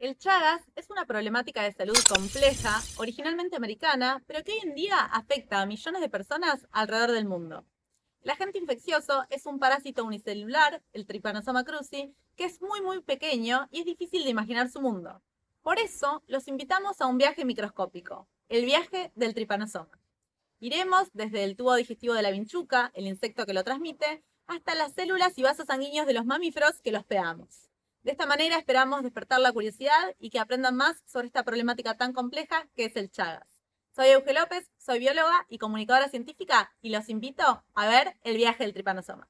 El Chagas es una problemática de salud compleja, originalmente americana, pero que hoy en día afecta a millones de personas alrededor del mundo. El agente infeccioso es un parásito unicelular, el Trypanosoma cruzi, que es muy muy pequeño y es difícil de imaginar su mundo. Por eso, los invitamos a un viaje microscópico, el viaje del Trypanosoma. Iremos desde el tubo digestivo de la vinchuca, el insecto que lo transmite, hasta las células y vasos sanguíneos de los mamíferos que los pegamos. De esta manera esperamos despertar la curiosidad y que aprendan más sobre esta problemática tan compleja que es el Chagas. Soy Euge López, soy bióloga y comunicadora científica y los invito a ver el viaje del tripanosoma.